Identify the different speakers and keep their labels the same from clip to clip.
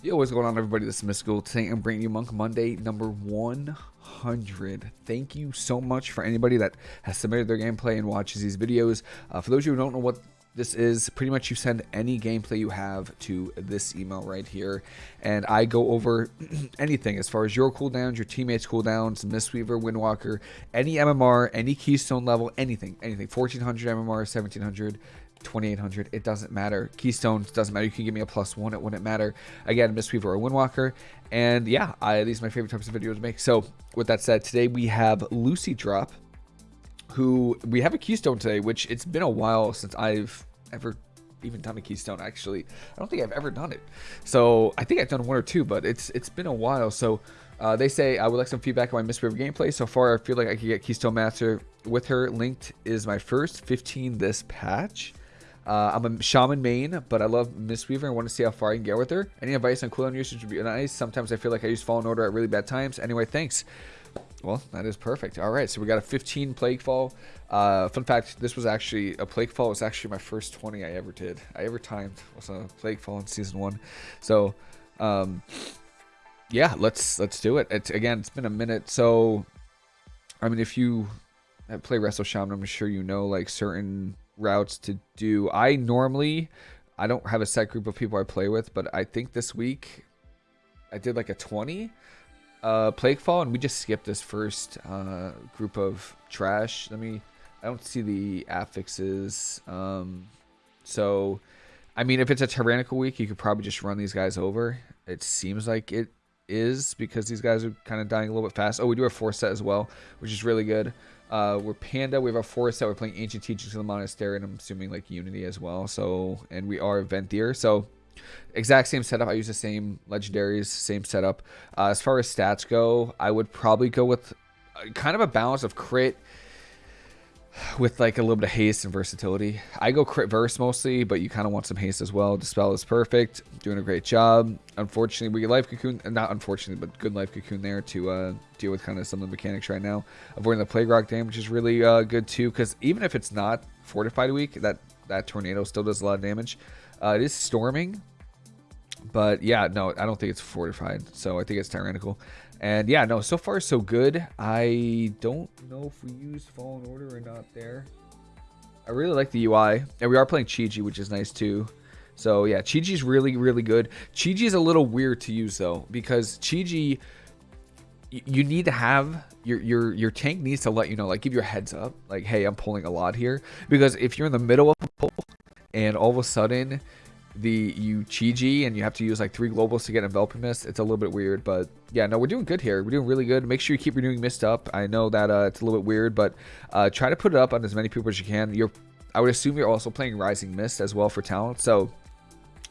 Speaker 1: Yo, what's going on, everybody? This is Mystical. Today I'm bringing you Monk Monday number 100. Thank you so much for anybody that has submitted their gameplay and watches these videos. Uh, for those of you who don't know what this is, pretty much you send any gameplay you have to this email right here, and I go over anything as far as your cooldowns, your teammates' cooldowns, Mistweaver, Windwalker, any MMR, any Keystone level, anything, anything, 1400 MMR, 1700, 2800 it doesn't matter. Keystones doesn't matter. You can give me a plus one it wouldn't matter. Again mistweaver or windwalker. And yeah I, these are my favorite types of videos to make. So with that said today we have lucy drop who we have a keystone today which it's been a while since i've ever even done a keystone actually. I don't think i've ever done it. So i think i've done one or two but it's it's been a while. So uh, they say I would like some feedback on my Mistweaver gameplay. So far, I feel like I could get Keystone Master with her. Linked is my first 15 this patch. Uh, I'm a shaman main, but I love Mistweaver and want to see how far I can get with her. Any advice on cooldown usage would be nice. Sometimes I feel like I use Fallen Order at really bad times. Anyway, thanks. Well, that is perfect. All right, so we got a 15 Plague Fall. Uh, fun fact, this was actually, a Plague Fall was actually my first 20 I ever did. I ever timed was a Plague Fall in Season 1. So, um, yeah, let's let's do it. It's, again, it's been a minute. So, I mean, if you play Resto Shaman, I'm sure you know, like, certain routes to do. I normally, I don't have a set group of people I play with, but I think this week I did like a 20 uh, Plaguefall, and we just skipped this first uh, group of trash. Let me, I don't see the affixes. Um, so, I mean, if it's a tyrannical week, you could probably just run these guys over. It seems like it is because these guys are kind of dying a little bit fast. Oh, we do have four set as well, which is really good. Uh, we're Panda. We have our forest set. We're playing Ancient Teachings of the Monastery, and I'm assuming like Unity as well. So, and we are Venthyr. So, exact same setup. I use the same legendaries, same setup. Uh, as far as stats go, I would probably go with uh, kind of a balance of crit with like a little bit of haste and versatility. I go crit verse mostly, but you kind of want some haste as well. Dispel is perfect, doing a great job. Unfortunately, we get life cocoon, not unfortunately, but good life cocoon there to uh, deal with kind of some of the mechanics right now. Avoiding the plague rock damage is really uh, good too, because even if it's not fortified week, that that tornado still does a lot of damage. Uh, it is storming, but yeah, no, I don't think it's fortified, so I think it's tyrannical. And yeah, no, so far so good. I don't know if we use Fallen Order or not there. I really like the UI. And we are playing Chi-Ji, which is nice too. So yeah, Chi-Ji's really, really good. Chi-Ji is a little weird to use though, because Chi-Ji, you need to have your your your tank needs to let you know, like give your heads up, like hey, I'm pulling a lot here. Because if you're in the middle of a pull and all of a sudden the you Chi-Ji and you have to use like three globals to get enveloping mist. It's a little bit weird, but yeah, no, we're doing good here. We're doing really good. Make sure you keep renewing mist up. I know that uh, it's a little bit weird, but uh, try to put it up on as many people as you can. You're, I would assume you're also playing Rising Mist as well for talent. So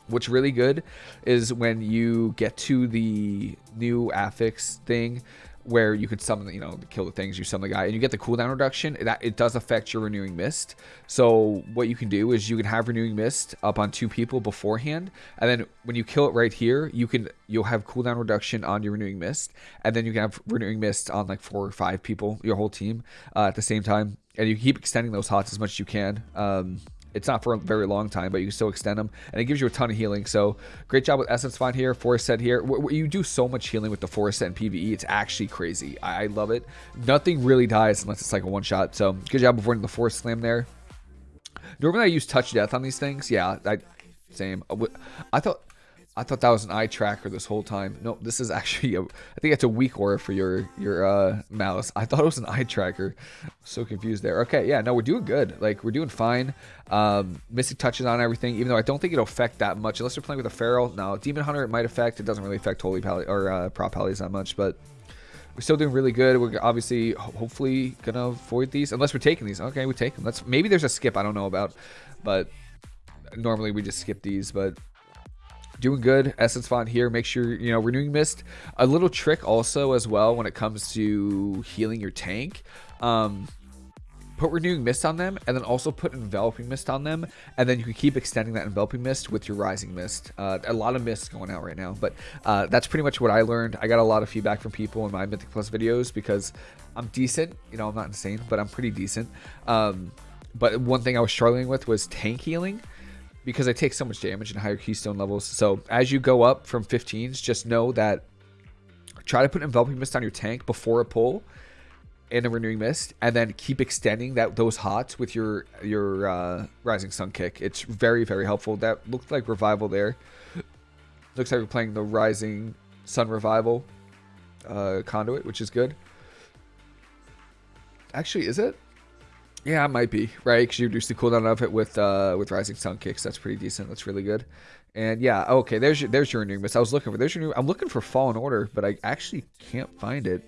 Speaker 1: what's really good is when you get to the new affix thing where you could summon, you know, kill the things, you summon the guy, and you get the cooldown reduction. That it does affect your renewing mist. So what you can do is you can have renewing mist up on two people beforehand, and then when you kill it right here, you can you'll have cooldown reduction on your renewing mist, and then you can have renewing mist on like four or five people, your whole team, uh, at the same time, and you keep extending those hots as much as you can. Um, it's not for a very long time, but you can still extend them, and it gives you a ton of healing. So great job with Essence Font here, Forest Set here. You do so much healing with the Forest Set and PvE. It's actually crazy. I love it. Nothing really dies unless it's like a one shot. So good job avoiding the Forest Slam there. Normally I use Touch Death on these things. Yeah, I same. Uh, I thought I thought that was an eye tracker this whole time. No, this is actually a, I think it's a weak aura for your your uh, mouse. I thought it was an eye tracker. so confused there. Okay, yeah, no, we're doing good. Like we're doing fine. Um, Mystic touches on everything, even though I don't think it'll affect that much unless you're playing with a feral. No, Demon Hunter it might affect. It doesn't really affect Holy Pally or uh, Prot Pallies that much, but we're still doing really good. We're obviously hopefully gonna avoid these unless we're taking these. Okay, we take them. Let's maybe there's a skip I don't know about, but normally we just skip these, but doing good. Essence Font here. Make sure, you know, Renewing Mist. A little trick also as well when it comes to healing your tank. Um, put Renewing Mist on them, and then also put Enveloping Mist on them, and then you can keep extending that Enveloping Mist with your Rising Mist. Uh, a lot of mist going out right now, but uh, that's pretty much what I learned. I got a lot of feedback from people in my Mythic Plus videos because I'm decent. You know, I'm not insane, but I'm pretty decent. Um, but one thing I was struggling with was tank healing because I take so much damage in higher keystone levels. So as you go up from 15s, just know that try to put enveloping mist on your tank before a pull and a renewing mist, and then keep extending that those hots with your your uh, rising sun kick. It's very very helpful. That looked like revival there. Looks like we're playing the rising sun revival uh, conduit, which is good. Actually, is it? Yeah, it might be right because you reduce the cooldown of it with uh, with rising sun kicks. That's pretty decent. That's really good. And yeah, okay. There's your there's your renewing mist. I was looking for there's your new. I'm looking for fallen order, but I actually can't find it.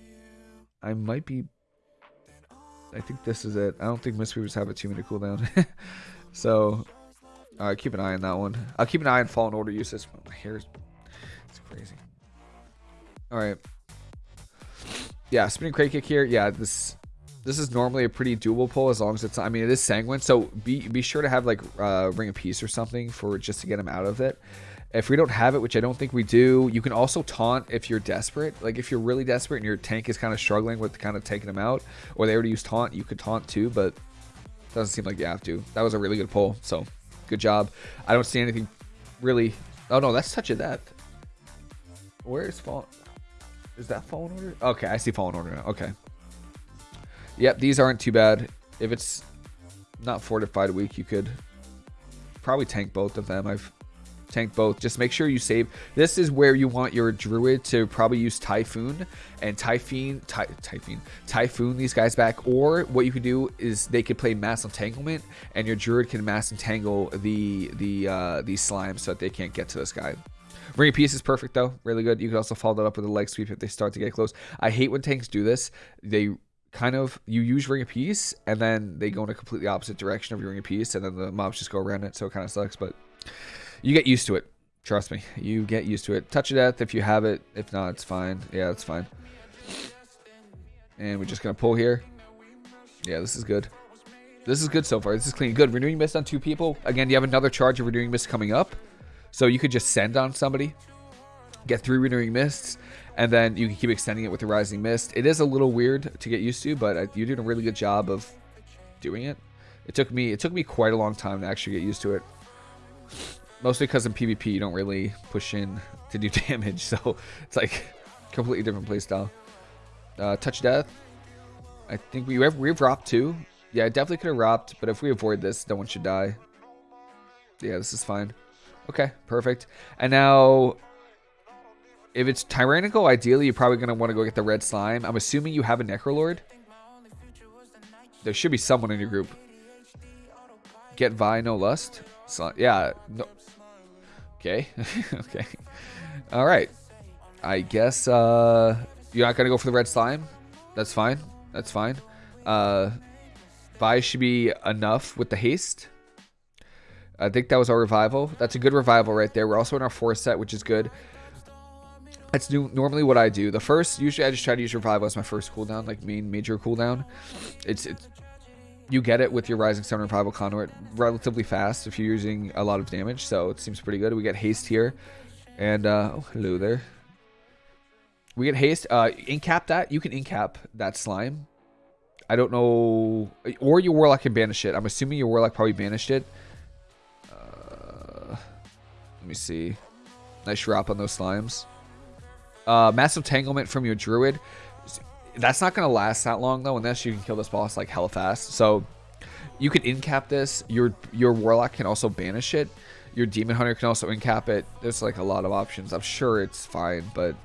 Speaker 1: I might be. I think this is it. I don't think Mistweavers have a two minute cooldown. so, all right, keep an eye on that one. I'll keep an eye on fallen order usage. My hair's it's crazy. All right. Yeah, spinning crane kick here. Yeah, this this is normally a pretty doable pull as long as it's I mean it is sanguine so be be sure to have like uh, ring of peace or something for just to get him out of it. If we don't have it which I don't think we do you can also taunt if you're desperate. Like if you're really desperate and your tank is kind of struggling with kind of taking him out or they already use taunt you could taunt too but doesn't seem like you have to. That was a really good pull so good job. I don't see anything really oh no that's touch of death. Where is fall is that fallen order? Okay I see fallen order now okay Yep, these aren't too bad. If it's not fortified weak, you could probably tank both of them. I've tanked both. Just make sure you save. This is where you want your druid to probably use Typhoon and Typhoon, ty, Typhoon, Typhoon these guys back. Or what you could do is they could play Mass Entanglement and your druid can Mass Entangle the the uh, these slimes so that they can't get to this guy. Ring of Peace is perfect though, really good. You could also follow that up with a leg sweep if they start to get close. I hate when tanks do this. They kind of you use ring of peace and then they go in a completely opposite direction of your ring of peace and then the mobs just go around it so it kind of sucks but you get used to it. Trust me you get used to it. Touch of death if you have it. If not it's fine. Yeah it's fine. And we're just gonna pull here. Yeah this is good. This is good so far. This is clean. Good. Renewing mist on two people. Again you have another charge of renewing mist coming up. So you could just send on somebody. Get three renewing mists and then you can keep extending it with the rising mist. It is a little weird to get used to, but you're doing a really good job of doing it. It took me it took me quite a long time to actually get used to it. Mostly because in PvP you don't really push in to do damage, so it's like completely different playstyle. Uh, touch death. I think we have we've robbed too. Yeah, I definitely could have robbed, but if we avoid this, no one should die. Yeah, this is fine. Okay, perfect. And now if it's tyrannical, ideally you're probably going to want to go get the red slime. I'm assuming you have a Necrolord. There should be someone in your group. Get Vi, no lust. Yeah. No. Okay. okay. All right. I guess uh, you're not going to go for the red slime. That's fine. That's fine. Uh, Vi should be enough with the haste. I think that was our revival. That's a good revival right there. We're also in our fourth set, which is good. That's normally what I do. The first, usually I just try to use revival as my first cooldown, like main major cooldown. It's it's you get it with your Rising Sun Revival Conduit relatively fast if you're using a lot of damage, so it seems pretty good. We get haste here, and uh, oh hello there. We get haste. Uh, incap that. You can incap that slime. I don't know, or your Warlock can banish it. I'm assuming your Warlock probably banished it. Uh, let me see. Nice drop on those slimes. Uh, massive Entanglement from your Druid. That's not going to last that long, though, unless you can kill this boss, like, hella fast. So, you can incap this. Your your Warlock can also banish it. Your Demon Hunter can also incap it. There's, like, a lot of options. I'm sure it's fine, but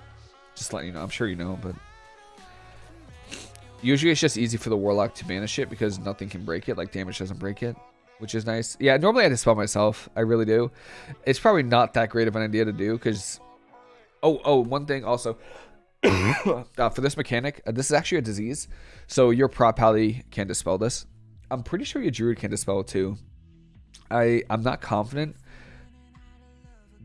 Speaker 1: just letting you know. I'm sure you know, but... Usually it's just easy for the Warlock to banish it because nothing can break it. Like, damage doesn't break it which is nice. Yeah, normally I dispel myself. I really do. It's probably not that great of an idea to do because Oh, oh, one thing also. uh, for this mechanic, uh, this is actually a disease. So your prot pally can dispel this. I'm pretty sure your druid can dispel it too. I, I'm not confident,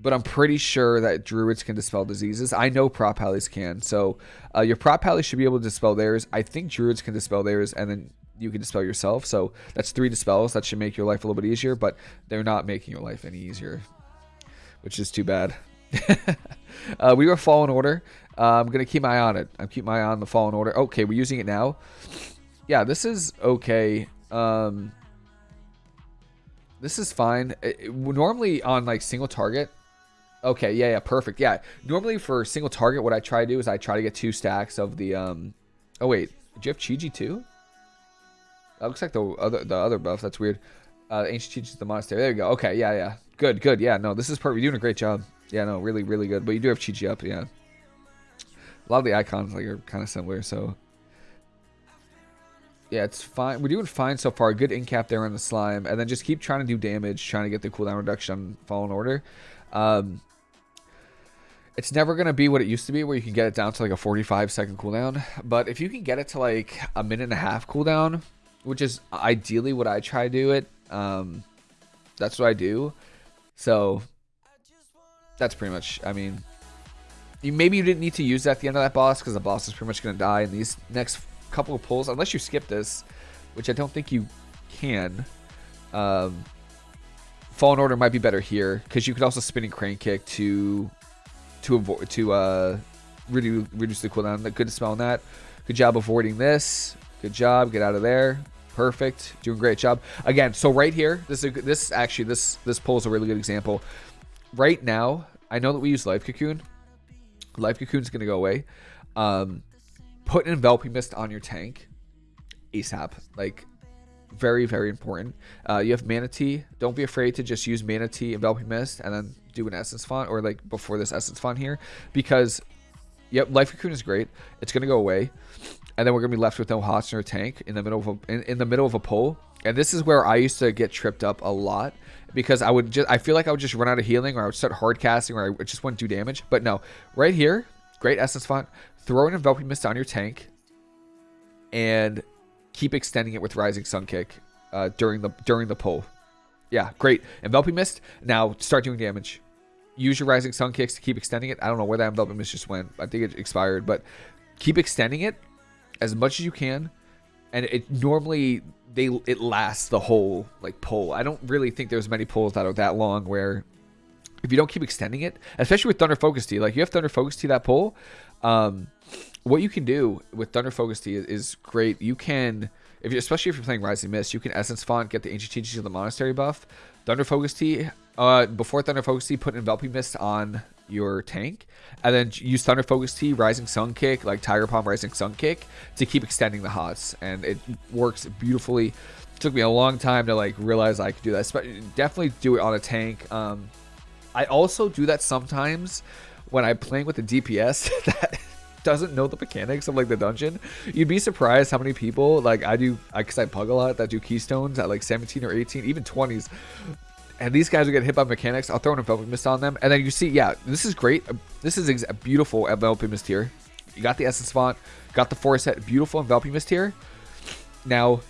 Speaker 1: but I'm pretty sure that druids can dispel diseases. I know prot pallies can. So uh, your prot pally should be able to dispel theirs. I think druids can dispel theirs, and then you can dispel yourself. So that's three dispels. That should make your life a little bit easier, but they're not making your life any easier, which is too bad. uh, we were Fallen Order. Uh, I'm going to keep my eye on it. I'm keep my eye on the Fallen Order. Okay, we're using it now. Yeah, this is okay. Um, This is fine. It, it, normally on like single target. Okay, yeah, yeah, perfect. Yeah, normally for single target, what I try to do is I try to get two stacks of the. um Oh wait, do you have Chi-Ji too? That looks like the other the other buff. That's weird. Uh, ancient teaches the monastery. There you go. Okay, yeah, yeah. Good, good. Yeah, no, this is perfect. You're doing a great job. Yeah, no, really, really good. But you do have Chi-Ji up, yeah. A lot of the icons like are kind of similar, so yeah, it's fine. We're doing fine so far. Good incap there on the slime, and then just keep trying to do damage, trying to get the cooldown reduction on Fallen Order. Um, it's never going to be what it used to be where you can get it down to like a 45 second cooldown. But if you can get it to like a minute and a half cooldown, which is ideally what I try to do it, um, that's what I do. So that's pretty much, I mean, you, maybe you didn't need to use that at the end of that boss because the boss is pretty much going to die in these next couple of pulls, unless you skip this, which I don't think you can. Um, Fallen Order might be better here because you could also spinning crane kick to to avoid to uh reduce reduce the cooldown. Good smell on that. Good job avoiding this. Good job. Get out of there. Perfect. Doing a great job. Again, so right here, this is this actually this this pull is a really good example. Right now, I know that we use Life Cocoon. Life Cocoon is going to go away. Um, put an enveloping mist on your tank ASAP. Like very very important. Uh, you have Mana Tea. Don't be afraid to just use Mana Tea enveloping mist, and then do an essence font or like before this essence font here because yep, life cocoon is great. It's gonna go away, and then we're gonna be left with no hots in our tank in the middle of a, in, in the middle of a pull. And this is where I used to get tripped up a lot because I would just I feel like I would just run out of healing or I would start hard casting or I just wouldn't do damage. But no, right here, great essence font. Throw an enveloping mist on your tank, and keep extending it with rising sun kick uh, during the during the pull. Yeah, great. Enveloping Mist. Now start doing damage. Use your Rising Sun kicks to keep extending it. I don't know where that Enveloping Mist just went. I think it expired, but keep extending it as much as you can. And it normally they it lasts the whole like pull. I don't really think there's many pulls that are that long where if you don't keep extending it, especially with Thunder Focus Tea, like you have Thunder Focus Tea that pull, um, what you can do with Thunder Focus Tea is, is great. You can if you, especially if you're playing Rising Mist, you can Essence Font, get the Ancient Teachings of the Monastery buff. Thunder Focus Tea, uh, before Thunder Focus Tea, put Enveloping Mist on your tank, and then use Thunder Focus Tea, Rising Sun Kick, like Tiger Palm Rising Sun Kick, to keep extending the hots, and it works beautifully. It took me a long time to like realize I could do that. Definitely do it on a tank. Um, I also do that sometimes when I'm playing with the DPS that doesn't know the mechanics of like the dungeon, you'd be surprised how many people like I do because I, I pug a lot that do keystones at like 17 or 18, even 20s. And these guys are getting hit by mechanics. I'll throw an enveloping mist on them, and then you see, yeah, this is great. This is a beautiful enveloping mist here. You got the essence font, got the four set, beautiful enveloping mist here. Now,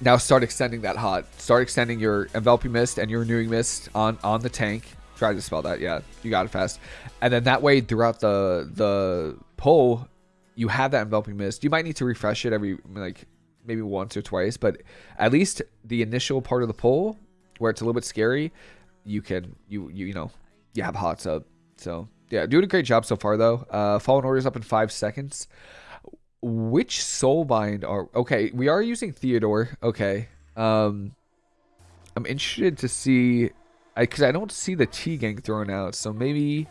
Speaker 1: now start extending that hot. Start extending your enveloping mist and your renewing mist on on the tank Try to spell that. Yeah, you got it fast. And then that way, throughout the the pull, you have that enveloping mist. You might need to refresh it every like maybe once or twice, but at least the initial part of the pull where it's a little bit scary, you can you you you know you have hots up. So yeah, doing a great job so far though. Uh, Fallen Orders up in five seconds. Which soulbind are okay? We are using Theodore. Okay. Um, I'm interested to see I because I, I, don't see the T gang thrown out, so maybe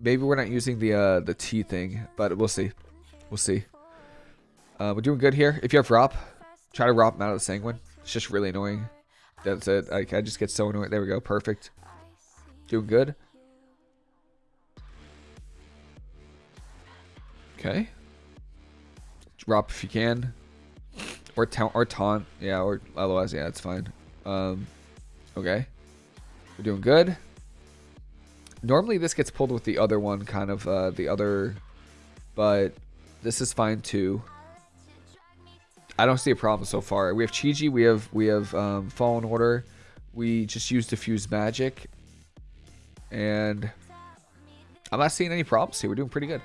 Speaker 1: maybe we're not using the uh, the T thing, but we'll see. We'll see. Uh, we're doing good here. If you have Rop, try to Rop him out of the Sanguine. It's just really annoying. That's it. I, I just get so annoyed. There we go. Perfect. Doing good. Okay. Drop if you can. Or taunt, or taunt. Yeah, or otherwise, yeah, it's fine. Um, okay. We're doing good. Normally this gets pulled with the other one, kind of, uh, the other, but this is fine too. I don't see a problem so far. We have Chi-Ji, we have, we have, um, Fallen Order. We just used Diffuse Magic. And I'm not seeing any problems here. We're doing pretty good.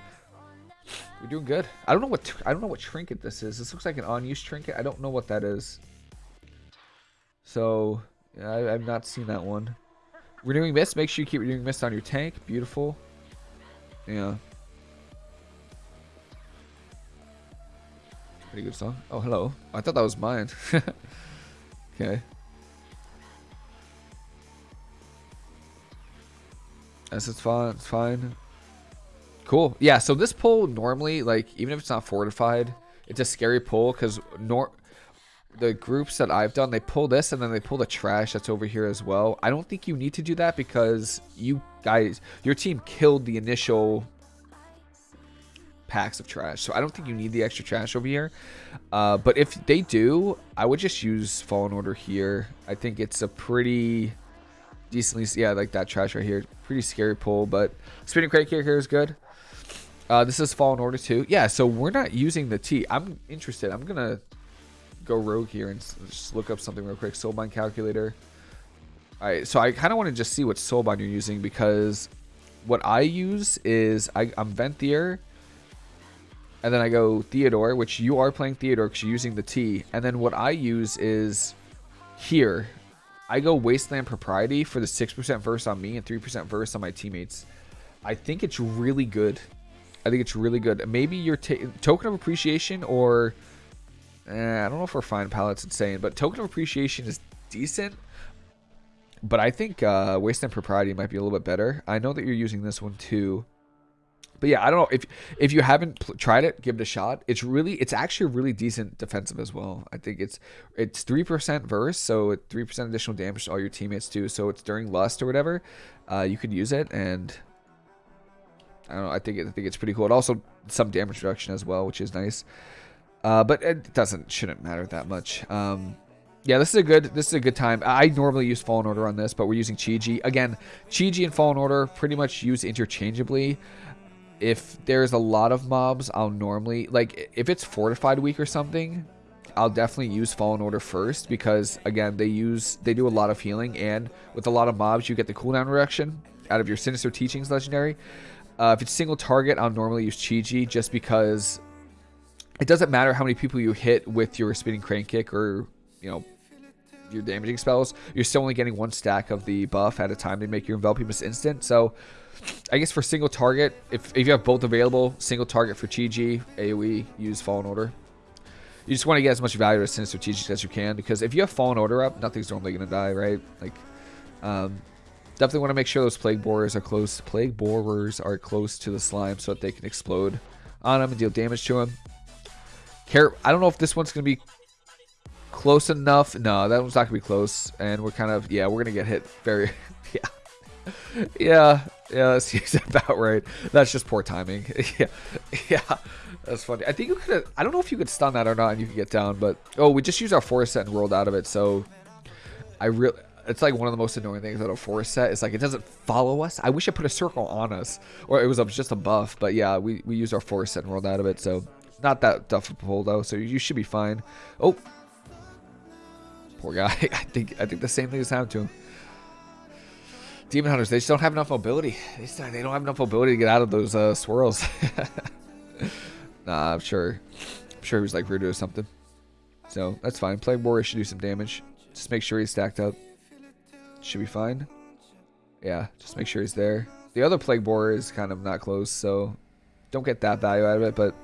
Speaker 1: We're doing good. I don't know what I don't know what trinket this is. This looks like an unused trinket. I don't know what that is. So, I, I've not seen that one. Renewing Mist, make sure you keep Renewing Mist on your tank. Beautiful. Yeah. Pretty good song. Oh, hello. I thought that was mine. Okay. This is fine. It's fine. Cool. Yeah, so this pull normally, like, even if it's not fortified, it's a scary pull because nor the groups that I've done, they pull this and then they pull the trash that's over here as well. I don't think you need to do that because you guys, your team killed the initial packs of trash. So I don't think you need the extra trash over here. Uh, but if they do, I would just use Fallen Order here. I think it's a pretty decently, yeah, like that trash right here. Pretty scary pull, but Spinning Crane Kick here is good. Uh, this is Fallen Order 2. Yeah, so we're not using the T. I'm interested. I'm going to go rogue here and just look up something real quick. Soulbind calculator. All right, so I kind of want to just see what Soulbind you're using because what I use is I, I'm Venthyr, and then I go Theodore, which you are playing Theodore because you're using the T. And then what I use is here. I go Wasteland Propriety for the 6% verse on me and 3% verse on my teammates. I think it's really good. I think it's really good. Maybe your token of appreciation or eh, I don't know if refined palettes insane, but token of appreciation is decent. But I think uh, Wasteland Propriety might be a little bit better. I know that you're using this one too. But yeah, I don't know if if you haven't tried it, give it a shot. It's really, it's actually a really decent defensive as well. I think it's it's three percent verse, so three percent additional damage to all your teammates too. So it's during lust or whatever, uh, you could use it, and I don't know. I think I think it's pretty cool. It also some damage reduction as well, which is nice. Uh, but it doesn't shouldn't matter that much. Um, yeah, this is a good this is a good time. I normally use Fallen Order on this, but we're using Chi-Ji. Again, Chi-Ji and Fallen Order pretty much use interchangeably. If there's a lot of mobs, I'll normally like if it's fortified week or something, I'll definitely use Fallen Order first because again, they use they do a lot of healing and with a lot of mobs you get the cooldown reduction out of your Sinister Teachings legendary. Uh, if it's single target, I'll normally use Chi-Ji just because it doesn't matter how many people you hit with your spinning crane kick or, you know, your damaging spells. You're still only getting one stack of the buff at a time to make your enveloping miss instant. So I guess for single target, if, if you have both available, single target for Chi-Ji, AoE, use Fallen Order. You just want to get as much value of Sinister Teachings as you can because if you have Fallen Order up, nothing's normally going to die, right? Like, um, Definitely want to make sure those plague borers are close. Plague borers are close to the slime so that they can explode on them and deal damage to them. Care. I don't know if this one's gonna be close enough. No, that one's not gonna be close. And we're kind of yeah, we're gonna get hit very yeah. Yeah, yeah, that's about right. That's just poor timing. yeah, yeah, that's funny. I think you could. I don't know if you could stun that or not, and you could get down. But oh, we just used our forest set and rolled out of it. So I really, it's like one of the most annoying things about a forest set. It's like it doesn't follow us. I wish it put a circle on us, or it was just a buff. But yeah, we we used our forest set and rolled out of it, so not that pull though. So you should be fine. Oh, poor guy. I think I think the same thing has happened to him. Demon hunters, they just don't have enough mobility. They—they don't have enough mobility to get out of those uh, swirls. nah, I'm sure. I'm sure he was like rude or something. So that's fine. Plague Borer should do some damage. Just make sure he's stacked up. Should be fine. Yeah, just make sure he's there. The other Plague Borer is kind of not close, so don't get that value out of it, but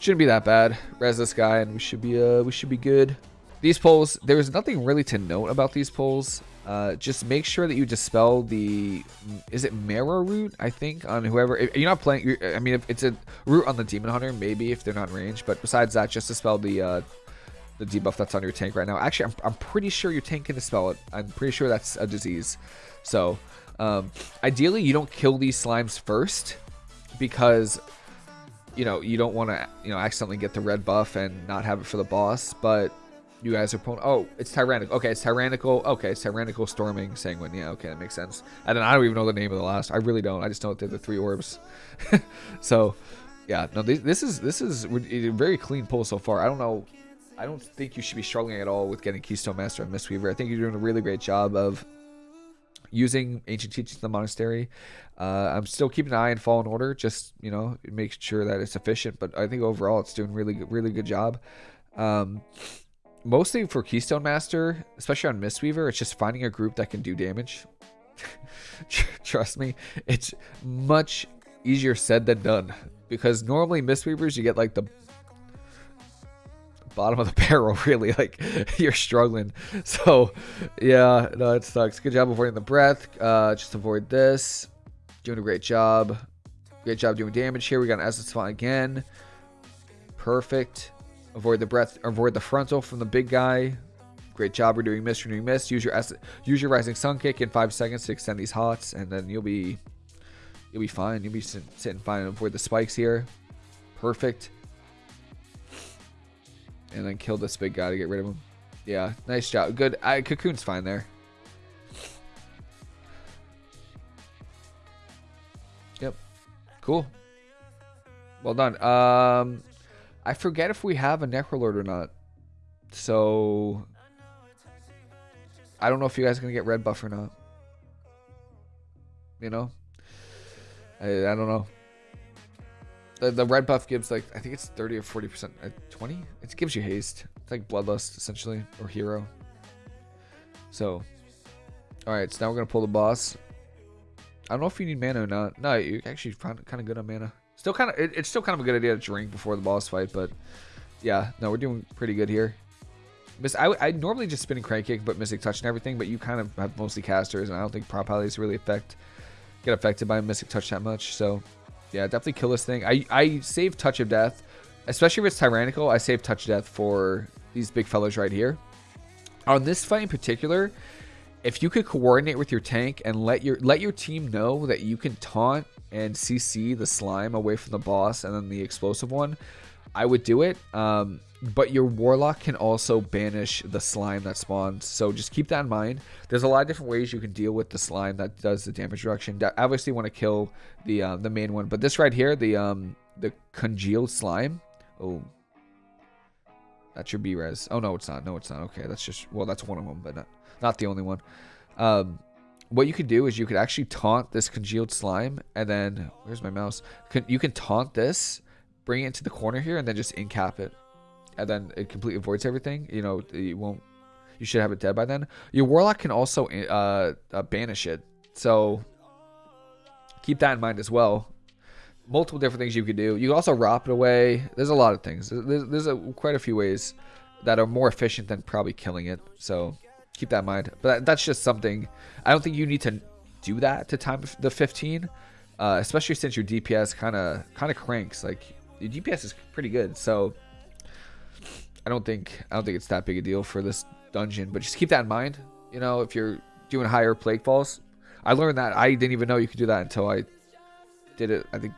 Speaker 1: shouldn't be that bad. Res this guy, and we should be uh we should be good. These pulls, there's nothing really to note about these pulls. Uh, just make sure that you dispel the is it Marrow root I think on whoever if you're not playing you're, I mean if it's a root on the demon hunter maybe if they're not in range but besides that just dispel the uh, the debuff that's on your tank right now. Actually, I'm, I'm pretty sure your tank can dispel it. I'm pretty sure that's a disease. So, um, ideally, you don't kill these slimes first because, you know, you don't want to, you know, accidentally get the red buff and not have it for the boss. But you guys are pulling. Oh, it's tyrannical. Okay, it's tyrannical. Okay, it's tyrannical storming sanguine. Yeah, okay, that makes sense. And then I don't even know the name of the last. I really don't. I just know they're the three orbs. so, yeah, no, this, this is this is a very clean pull so far. I don't know I don't think you should be struggling at all with getting Keystone Master and Mistweaver. I think you're doing a really great job of using ancient teachings of the monastery. Uh, I'm still keeping an eye on Fallen Order, just you know, make sure that it's efficient. But I think overall, it's doing really, really good job. Um, mostly for Keystone Master, especially on Mistweaver, it's just finding a group that can do damage. Trust me, it's much easier said than done because normally Mistweavers you get like the bottom of the barrel, really. Like, you're struggling. So, yeah, no, it sucks. Good job avoiding the breath. Uh, just avoid this. Doing a great job. Great job doing damage here. We got an Essence Font again. Perfect. Avoid the breath, avoid the frontal from the big guy. Great job. We're doing miss, we're doing miss. Use your use your rising sun kick in five seconds to extend these hots, and then you'll be you'll be fine. You'll be sitting fine. Avoid the spikes here. Perfect. And then kill this big guy to get rid of him. Yeah, nice job. Good. I, Cocoon's fine there. Yep. Cool. Well done. Um, I forget if we have a Necrolord or not. So, I don't know if you guys are going to get red buff or not. You know? I, I don't know. The, the red buff gives like, I think it's 30 or 40%. Uh, 20? It gives you haste. It's like Bloodlust, essentially. Or Hero. So, alright, so now we're going to pull the boss. I don't know if you need mana or not. No, you're actually kind of good on mana. Still kind of, it, it's still kind of a good idea to drink before the boss fight, but yeah, no, we're doing pretty good here. Miss, I, I normally just spinning crane kick, but Mystic Touch and everything, but you kind of have mostly casters, and I don't think prot pallies really affect get affected by Mystic Touch that much. So, yeah, definitely kill this thing. I, I save Touch of Death, especially if it's Tyrannical. I save Touch of Death for these big fellows right here. On this fight in particular, if you could coordinate with your tank and let your let your team know that you can taunt and CC the slime away from the boss and then the explosive one, I would do it. Um, but your warlock can also banish the slime that spawns. So just keep that in mind. There's a lot of different ways you can deal with the slime that does the damage reduction. obviously want to kill the uh, the main one, but this right here, the um the congealed slime. Oh, that's your B-res. Oh no, it's not. No, it's not. Okay, that's just well, that's one of them, but not, not the only one. Um, what you could do is you could actually taunt this congealed slime, and then where's my mouse? You can taunt this, bring it into the corner here, and then just incap it, and then it completely avoids everything. You know, you won't. You should have it dead by then. Your warlock can also uh, uh, banish it, so keep that in mind as well. Multiple different things you could do. You can also rop it away. There's a lot of things. There's, there's a, quite a few ways that are more efficient than probably killing it. So keep that in mind. But that's just something. I don't think you need to do that to time the 15, uh, especially since your DPS kind of kind of cranks. Like your DPS is pretty good, so I don't think I don't think it's that big a deal for this dungeon. But just keep that in mind. You know, if you're doing higher plague falls, I learned that I didn't even know you could do that until I did it. I think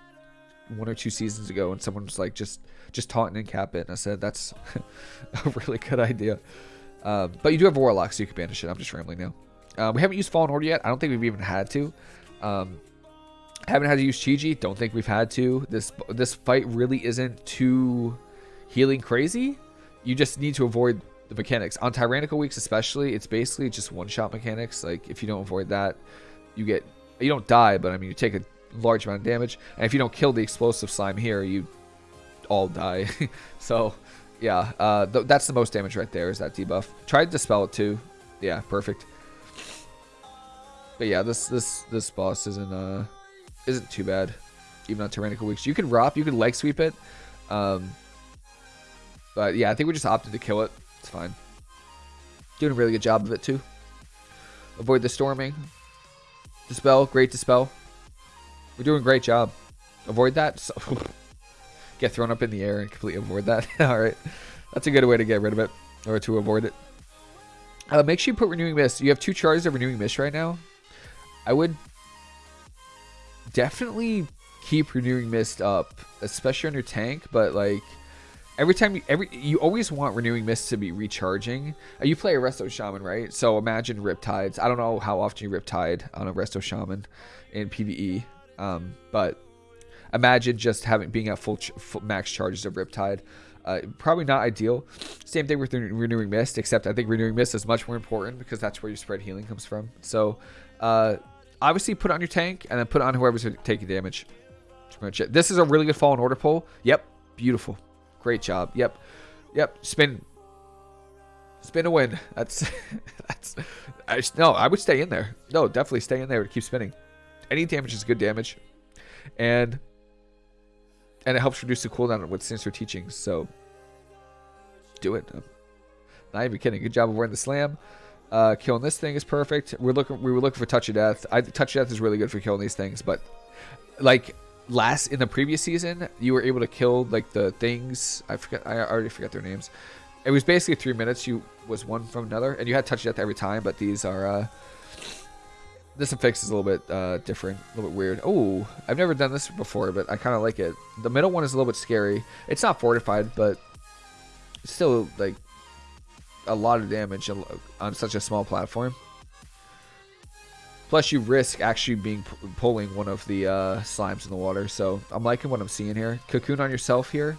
Speaker 1: one or two seasons ago, and someone was like, just just taunt and cap it, and I said that's a really good idea. Um, but you do have Warlock, so you can banish it. I'm just rambling now. Uh, we haven't used Fallen Order yet. I don't think we've even had to. Um, haven't had to use Chi-Ji. Don't think we've had to. This this fight really isn't too healing crazy. You just need to avoid the mechanics. On Tyrannical Weeks especially, it's basically just one-shot mechanics. Like, if you don't avoid that, you get... You don't die, but I mean, you take a large amount of damage. And if you don't kill the explosive slime here, you all die. so yeah, uh, th that's the most damage right there is that debuff. Tried to dispel it too. Yeah, perfect. But yeah, this this this boss isn't uh isn't too bad, even on tyrannical weeks. You can rop, you can leg sweep it, um, but yeah, I think we just opted to kill it. It's fine. Doing a really good job of it too. Avoid the storming. Dispel, great dispel. We're doing a great job. Avoid that. So get thrown up in the air and completely avoid that. All right. That's a good way to get rid of it or to avoid it. Uh, make sure you put Renewing Mist. You have two charges of Renewing Mist right now. I would definitely keep Renewing Mist up, especially on your tank, but like every time you every you always want renewing mist to be recharging uh, you play a resto shaman right so imagine riptides i don't know how often you riptide on a resto shaman in pve um, but imagine just having being at full, ch full max charges of Riptide. Uh, probably not ideal. Same thing with Renewing Mist, except I think Renewing Mist is much more important because that's where your spread healing comes from. So, uh, obviously put on your tank and then put on whoever's taking damage. This is a really good Fallen Order pull. Yep, beautiful. Great job. Yep, yep. Spin, spin a win. That's that's. I, no, I would stay in there. No, definitely stay in there to keep spinning. Any damage is good damage, and and it helps reduce the cooldown with sinister teachings. So do it. Not even kidding. Good job of wearing the slam. Uh, killing this thing is perfect. We're looking. We were looking for touch of death. I touch of death is really good for killing these things, but like last in the previous season, you were able to kill like the things. I forget. I already forgot their names. It was basically three minutes. You was one from another, and you had touch of death every time. But these are. Uh, this effect is a little bit uh, different, a little bit weird. Oh, I've never done this before, but I kind of like it. The middle one is a little bit scary. It's not fortified, but still like a lot of damage on such a small platform. Plus, you risk actually being pulling one of the uh, slimes in the water. So I'm liking what I'm seeing here. Cocoon on yourself here.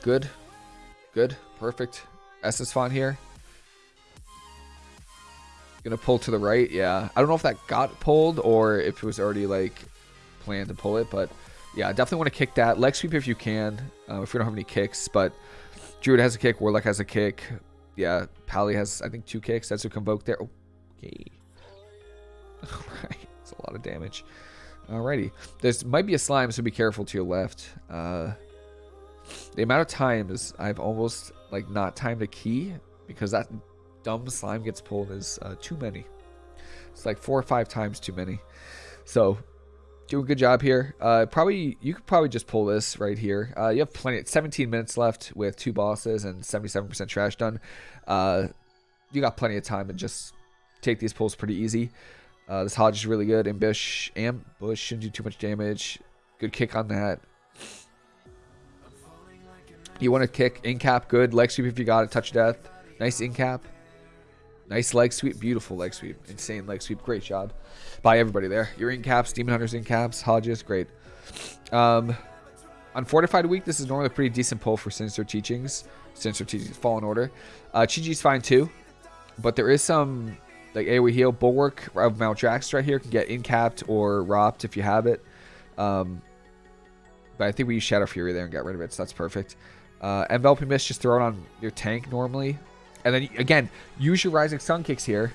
Speaker 1: Good. Good. Perfect. Essence Font here. Gonna pull to the right. Yeah. I don't know if that got pulled or if it was already like planned to pull it, but yeah, definitely want to kick that. Leg sweep if you can, uh, if we don't have any kicks. But Druid has a kick, Warlock has a kick. Yeah, Pally has, I think, two kicks. That's a convoke there. Okay. Alright, it's a lot of damage. Alrighty. There's might be a slime, so be careful to your left. Uh, the amount of times I've almost, like, not timed a key because that dumb slime gets pulled is uh, too many. It's like four or five times too many. So doing a good job here. Uh, probably you could probably just pull this right here. Uh, you have plenty. 17 minutes left with two bosses and 77% trash done. Uh, you got plenty of time to just take these pulls pretty easy. Uh, this Hodge is really good. Ambush, ambush shouldn't do too much damage. Good kick on that. You want to kick in cap, good leg sweep if you got it. Touch death, nice in cap. Nice leg sweep. Beautiful leg sweep. Insane leg sweep. Great job by everybody there. You're in caps. Demon Hunters in caps. Hodges. Great. Um, on Fortified Week, this is normally a pretty decent pull for Sinister Teachings. Sinister Teachings Fallen Order. Uh, Chi-Ji's fine too. But there is some like AoE heal. Bulwark of Mount Maldraxxus right here can get incapped or ropped if you have it. Um, but I think we use Shadow Fury there and get rid of it, so that's perfect. Uh, Enveloping Mist, just throw it on your tank normally. And then again, use your rising sun kicks here,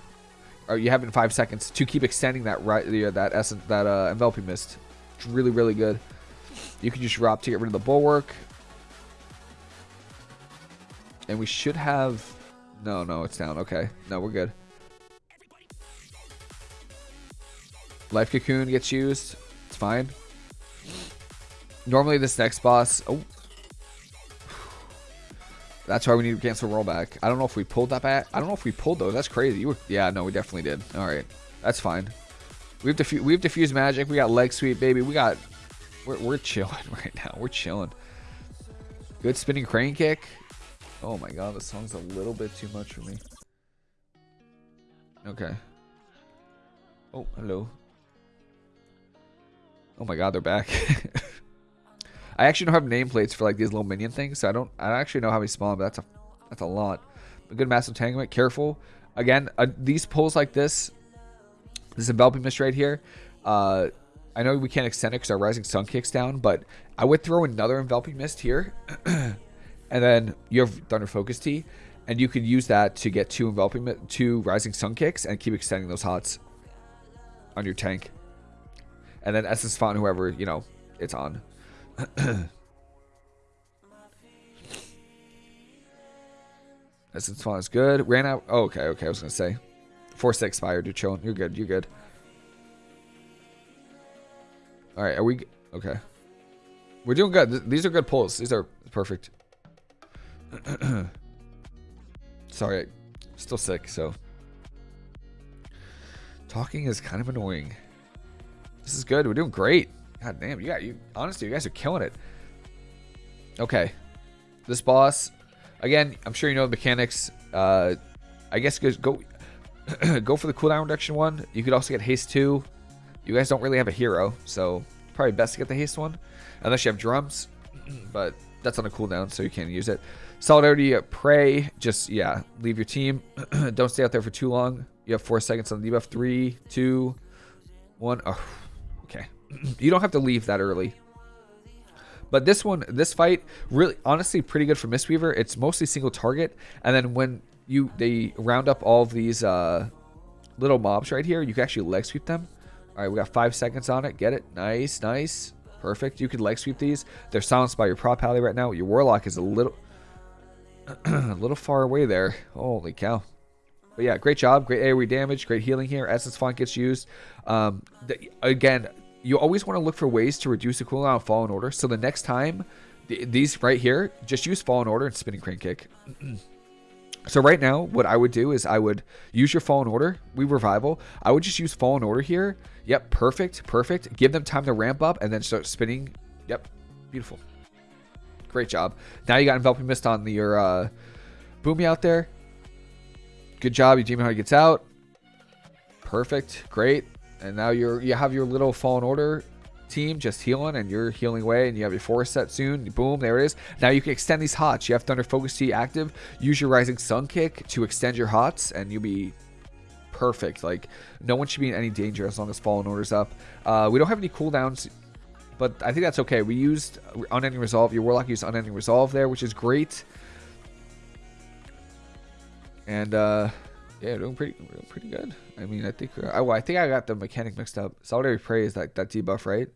Speaker 1: or you have in five seconds to keep extending that right that essence that uh, enveloping mist. It's really really good. You can just drop to get rid of the bulwark, and we should have. No, no, it's down. Okay, no, we're good. Life cocoon gets used. It's fine. Normally, this next boss. Oh, that's why we need to cancel rollback. I don't know if we pulled that back. I don't know if we pulled those. That's crazy. Were, yeah, no, we definitely did. All right, that's fine. We've diffused, we've diffused magic. We got leg sweep, baby. We got, we're, we're chilling right now. We're chilling. Good spinning crane kick. Oh my god, this song's a little bit too much for me. Okay. Oh, hello. Oh my god, they're back. I actually don't have nameplates for like these little minion things, so I don't. I don't actually know how many spawn, but that's a that's a lot. A good massive entanglement. Careful. Again, uh, these pulls like this, this enveloping mist right here. Uh, I know we can't extend it because our rising sun kicks down, but I would throw another enveloping mist here, and then you have thunder focus tea, and you could use that to get two enveloping two rising sun kicks and keep extending those hots on your tank, and then essence font whoever you know it's on. Essence font is good. Ran out. Oh, okay, okay. I was gonna say, force expired. You're chilling. You're good. You're good. All right. Are we okay? We're doing good. These are good pulls. These are perfect. Sorry, still sick. So talking is kind of annoying. This is good. We're doing great. God damn, you got you. Honestly, you guys are killing it. Okay, this boss. Again, I'm sure you know the mechanics. Uh, I guess go go for the cooldown reduction one. You could also get haste two. You guys don't really have a hero, so probably best to get the haste one, unless you have drums. but that's on a cooldown, so you can't use it. Solidarity, uh, pray. Just yeah, leave your team. don't stay out there for too long. You have four seconds on the debuff. Three, two, one. Oh, you don't have to leave that early. But this one, this fight, really, honestly, pretty good for Mistweaver. It's mostly single target, and then when you they round up all of these uh, little mobs right here, you can actually leg sweep them. All right, we got five seconds on it. Get it? Nice, nice. Perfect. You could leg sweep these. They're silenced by your prot pally right now. Your warlock is a little a little far away there. Holy cow. But yeah, great job. Great AoE damage. Great healing here. Essence Font gets used. Um, the, again, you always want to look for ways to reduce the cooldown of Fallen Order. So the next time, th these right here, just use Fallen Order and Spinning Crane Kick. so right now, what I would do is I would use your Fallen Order. We Revival. I would just use Fallen Order here. Yep, perfect, perfect. Give them time to ramp up and then start spinning. Yep, beautiful. Great job. Now you got Enveloping Mist on the, your uh, Boomy out there. Good job. You Demon Hunter gets out. Perfect. Great. And now you're you have your little Fallen Order team just healing and you're healing away and you have your forest set soon. Boom, there it is. Now you can extend these hots. You have Thunder Focus Tea active. Use your Rising Sun kick to extend your hots and you'll be perfect. Like no one should be in any danger as long as Fallen Order's up. Uh, we don't have any cooldowns but I think that's okay. We used Unending Resolve. Your Warlock used Unending Resolve there, which is great. And uh, yeah, doing pretty pretty good. I mean, I think I, I think I got the mechanic mixed up. Solitary Prey is that that debuff, right?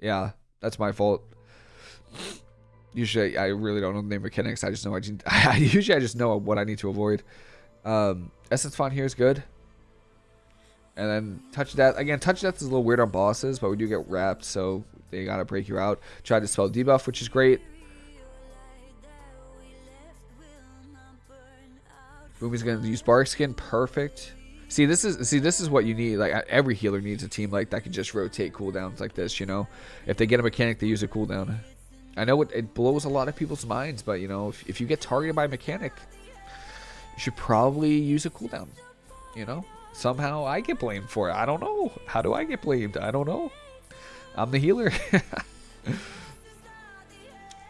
Speaker 1: Yeah, that's my fault. Usually, I really don't know the name mechanics. I just know I, I usually I just know what I need to avoid. Um, Essence Font here is good. And then Touch Death. Again, Touch Death is a little weird on bosses, but we do get wrapped, so they gotta break you out. Try to spell debuff, which is great. Boomy's gonna use Barkskin, perfect. See, this is see this is what you need. Like every healer needs a team like that can just rotate cooldowns like this. You know, if they get a mechanic, they use a cooldown. I know it, it blows a lot of people's minds, but you know, if, if you get targeted by a mechanic, you should probably use a cooldown. You know, somehow I get blamed for it. I don't know. How do I get blamed? I don't know. I'm the healer.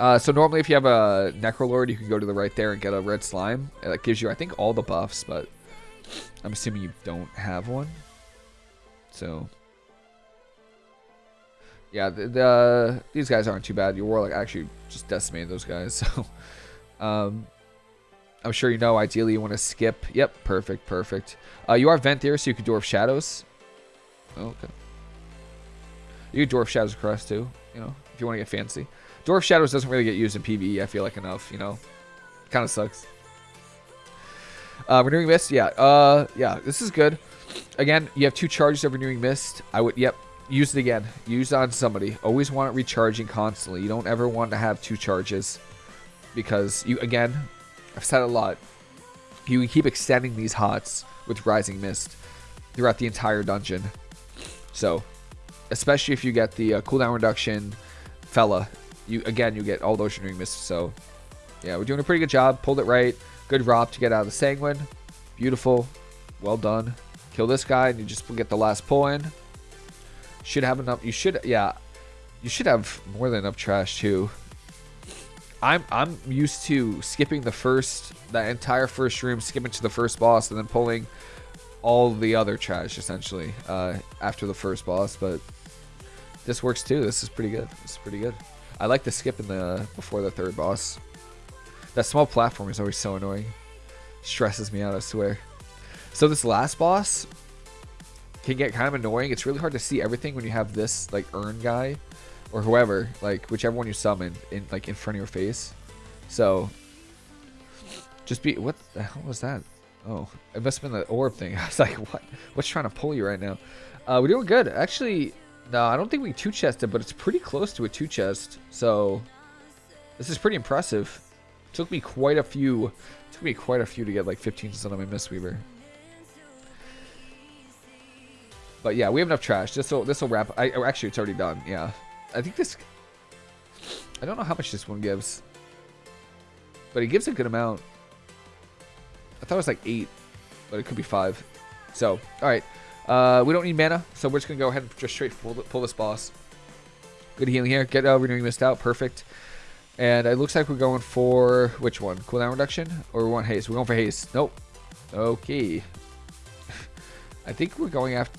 Speaker 1: uh, so normally if you have a Necrolord, you can go to the right there and get a red slime. That gives you, I think, all the buffs, but I'm assuming you don't have one. So, yeah, the, the these guys aren't too bad. Your Warlock actually just decimated those guys. So, um, I'm sure you know, ideally you want to skip. Yep, perfect, perfect. Uh, you are Vent Venthyr, so you can Door of Shadows. Okay. You can Door of Shadows across too, you know, if you want to get fancy. Door of Shadows doesn't really get used in PvE, I feel like, enough, you know. Kind of sucks. Uh, Renewing Mist, yeah. Uh, yeah, this is good. Again, you have two charges of Renewing Mist. I would, yep, use it again. Use on somebody. Always want it recharging constantly. You don't ever want to have two charges. Because, you again, I've said a lot. You keep extending these hots with Rising Mist throughout the entire dungeon. So, especially if you get the uh, cooldown reduction fella. You Again, you get all those renewing mists. So, yeah, we're doing a pretty good job. Pulled it right. Good drop to get out of the Sanguine. Beautiful. Well done. Kill this guy and you just get the last pull in. Should have enough. You should, yeah. You should have more than enough trash too. I'm I'm used to skipping the first that entire first room, skipping to the first boss, and then pulling all the other trash essentially uh, after the first boss. But this works too. This is pretty good. This is pretty good. I like the skip in the before the third boss. That small platform is always so annoying. Stresses me out, I swear. So this last boss can get kind of annoying. It's really hard to see everything when you have this like urn guy or whoever, like whichever one you summon in like in front of your face. So just be what the hell was that? Oh, it must have been the orb thing. I was like, what? What's trying to pull you right now? Uh, we're doing good. Actually, no, I don't think we two-chested, but it's pretty close to a two-chest. So, this is pretty impressive. It took me quite a few. took me quite a few to get like 15% on my Mistweaver. But yeah, we have enough trash. This will this will wrap. I oh, actually it's already done. Yeah, I think this. I don't know how much this one gives, but it gives a good amount. I thought it was like eight, but it could be five. So all right. Uh, we don't need mana, so we're just going to go ahead and just straight pull, pull this boss. Good healing here. Get uh, Renewing Mist out. Perfect. And it looks like we're going for... Which one? Cooldown reduction? Or we want haste? We're going for haste. Nope. Okay. I think we're going after...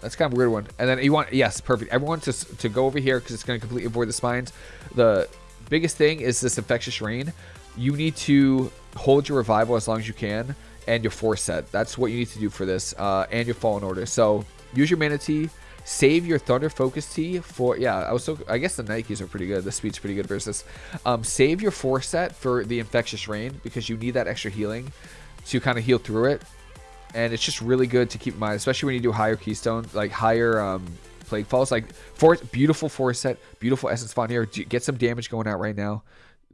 Speaker 1: That's kind of a weird one. And then you want... Yes, perfect. Everyone to, to go over here because it's going to completely avoid the spines. The biggest thing is this Infectious Rain. You need to hold your revival as long as you can and your force set. That's what you need to do for this, uh, and your fallen order. So use your mana tea, save your Thunder Focus Tea for yeah. I was so I guess the Nikes are pretty good. The speed's pretty good versus. Um, save your four set for the Infectious Rain because you need that extra healing to kind of heal through it, and it's just really good to keep in mind, especially when you do higher Keystone, like higher um, Plaguefalls. Like four beautiful four set, beautiful Essence Font here. Get some damage going out right now,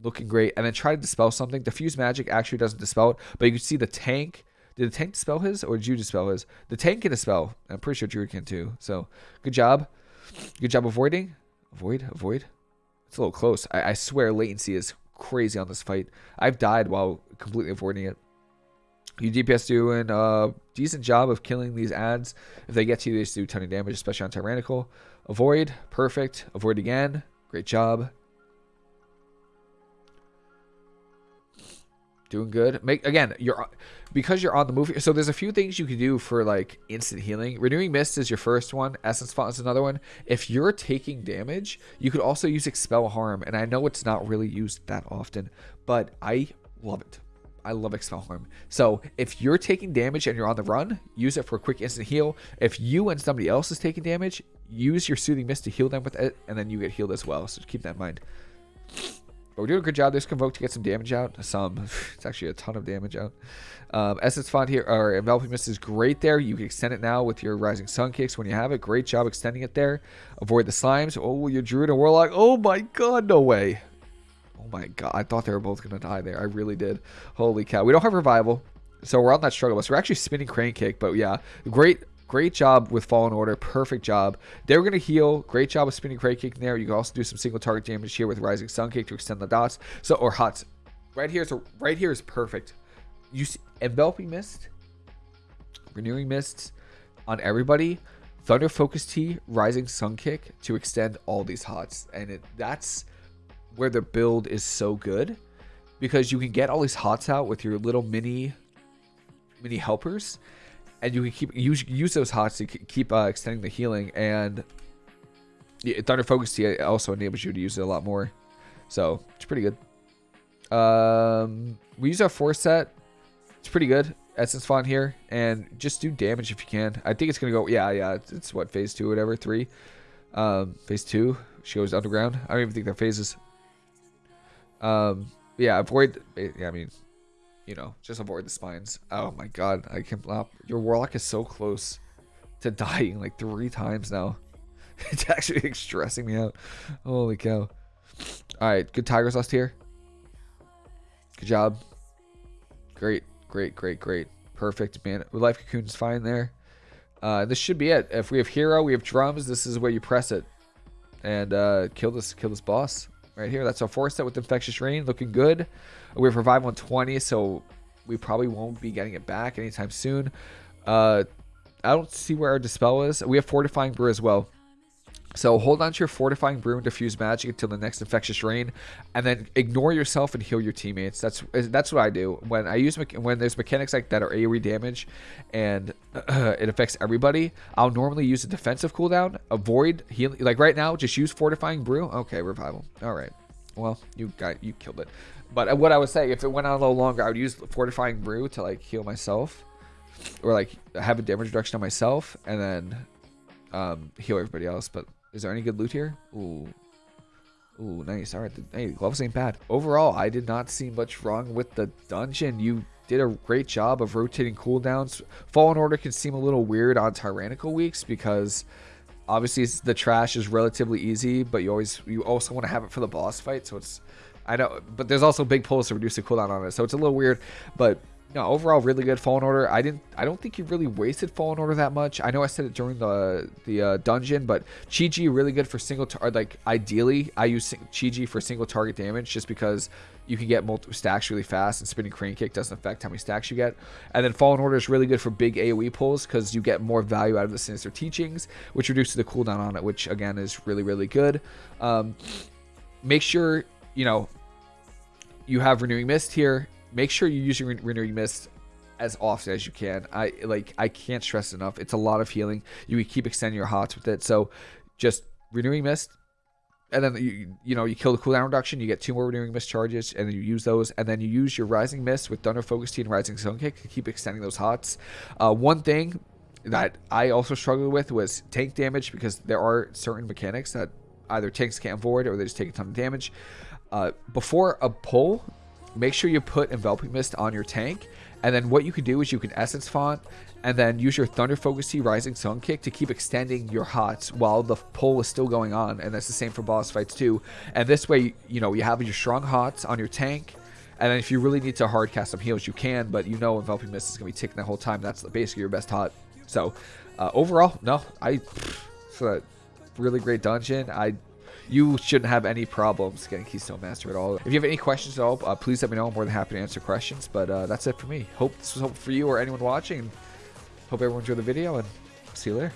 Speaker 1: looking great, and then try to dispel something. Diffuse Magic actually doesn't dispel it, but you can see the tank did the tank dispel his or did you dispel his? The tank can dispel. I'm pretty sure Druid can too. So good job. Good job avoiding. Avoid, avoid. It's a little close. I, I swear latency is crazy on this fight. I've died while completely avoiding it. You DPS doing a uh, decent job of killing these adds. If they get to you, they just do a ton of damage, especially on Tyrannical. Avoid, perfect. Avoid again. Great job. Doing good. Make again, you're because you're on the move. So there's a few things you can do for like instant healing. Renewing Mist is your first one. Essence Font is another one. If you're taking damage, you could also use Expel Harm, and I know it's not really used that often, but I love it. I love Expel Harm. So if you're taking damage and you're on the run, use it for a quick instant heal. If you and somebody else is taking damage, use your Soothing Mist to heal them with it, and then you get healed as well. So keep that in mind. But we're doing a good job. This Convoke to get some damage out. Some. It's actually a ton of damage out. Um, Essence Font here, or Enveloping Mist is great there. You can extend it now with your Rising Sun kicks when you have it. Great job extending it there. Avoid the slimes. Oh, your Druid and Warlock. Oh my god, no way. Oh my god. I thought they were both going to die there. I really did. Holy cow. We don't have Revival. So we're on that struggle bus. We're actually spinning Crane Kick, but yeah, great Great job with Fallen Order. Perfect job. They were going to heal. Great job with spinning Crane Kick there. You can also do some single target damage here with Rising Sun Kick to extend the dots. So or hots. Right here a, right here is perfect. You see enveloping mist, renewing mists on everybody. Thunder Focus Tea, Rising Sun Kick to extend all these hots, and it, that's where the build is so good because you can get all these hots out with your little mini mini helpers and you can keep use use those hots to keep uh, extending the healing. And yeah, Thunder Focus Tea also enables you to use it a lot more, so it's pretty good. Um, we use our four set. It's pretty good. Essence Font here, and just do damage if you can. I think it's gonna go. Yeah, yeah. It's, it's what phase two, whatever three. Um, phase two. She goes underground. I don't even think they're phases. Um, yeah. Avoid. Yeah, I mean, you know, just avoid the spines. Oh my god, I can't your warlock is so close to dying like three times now. It's actually stressing me out. Holy cow. Alright, good Tiger's Lust here. Good job. Great, great, great, great. Perfect, man. Life Cocoon's fine there. Uh, this should be it. If we have hero, we have drums. This is where you press it and uh, kill this kill this boss right here. That's our four set with infectious rain, looking good. We have revive 120, so we probably won't be getting it back anytime soon. Uh, I don't see where our dispel is. We have fortifying brew as well. So hold on to your fortifying brew and diffuse magic until the next infectious rain, and then ignore yourself and heal your teammates. That's that's what I do when I use when there's mechanics like that are AOE damage, and uh, it affects everybody. I'll normally use a defensive cooldown, avoid healing. Like right now, just use fortifying brew. Okay, revival. All right. Well, you got you killed it. But what I was saying, if it went on a little longer, I would use fortifying brew to like heal myself, or like have a damage reduction on myself, and then um, heal everybody else. But is there any good loot here? Ooh. Ooh, nice. All right. Hey, gloves ain't bad. Overall, I did not see much wrong with the dungeon. You did a great job of rotating cooldowns. Fallen Order can seem a little weird on Tyrannical weeks because obviously the trash is relatively easy, but you always you also want to have it for the boss fight. So it's I know, but there's also big pulls to reduce the cooldown on it. So it's a little weird, but no, overall really good Fallen Order. I didn't I don't think you really wasted Fallen Order that much. I know I said it during the the uh, dungeon, but Chi-Ji really good for single target. Like ideally, I use Chi-Ji for single target damage just because you can get multiple stacks really fast, and spinning crane kick doesn't affect how many stacks you get. And then Fallen Order is really good for big AoE pulls because you get more value out of the Sinister Teachings, which reduces the cooldown on it, which again is really really good. Um, make sure you know you have Renewing Mist here make sure you use your renewing mist as often as you can. I like I can't stress enough. It's a lot of healing. You keep extending your hots with it. So just renewing mist, and then you you know you kill the cooldown reduction. You get two more renewing mist charges, and then you use those, and then you use your rising mist with thunder focus tea and rising sun kick to keep extending those hots. Uh, one thing that I also struggled with was tank damage because there are certain mechanics that either tanks can't avoid or they just take a ton of damage. Uh, before a pull, make sure you put enveloping mist on your tank and then what you can do is you can essence font and then use your thunder focus Tea rising sun kick to keep extending your hots while the pull is still going on and that's the same for boss fights too and this way you know you have your strong hots on your tank and then if you really need to hard cast some heals you can but you know enveloping mist is going to be ticking the whole time that's basically your best hot so uh, overall no i it's a really great dungeon i you shouldn't have any problems getting Keystone Master at all. If you have any questions at all, uh, please let me know. I'm more than happy to answer questions. But uh, that's it for me. Hope this was helpful for you or anyone watching. Hope everyone enjoyed the video, and see you later.